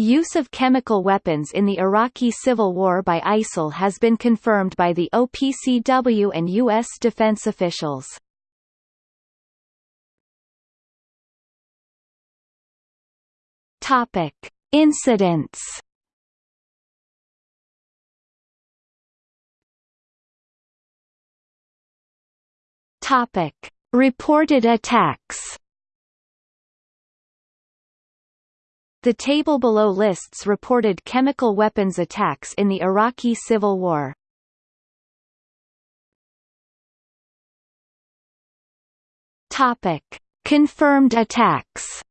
Use of chemical weapons in the Iraqi civil war by ISIL has been confirmed by the OPCW and U.S. defense officials. Topic. Incidents Topic. Reported attacks The table below lists reported chemical weapons attacks in the Iraqi Civil War. Topic: Confirmed attacks.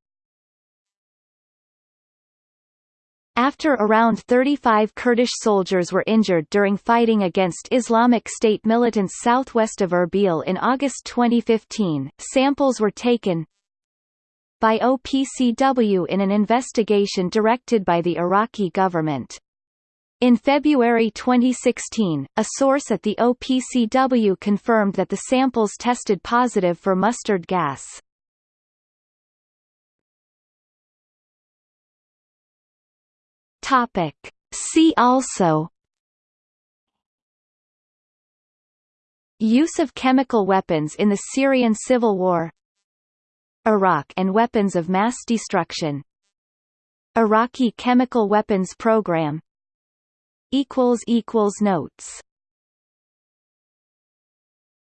After around 35 Kurdish soldiers were injured during fighting against Islamic State militants southwest of Erbil in August 2015, samples were taken, by OPCW in an investigation directed by the Iraqi government. In February 2016, a source at the OPCW confirmed that the samples tested positive for mustard gas. Topic. See also Use of chemical weapons in the Syrian civil war Iraq and weapons of mass destruction. Iraqi chemical weapons program. Notes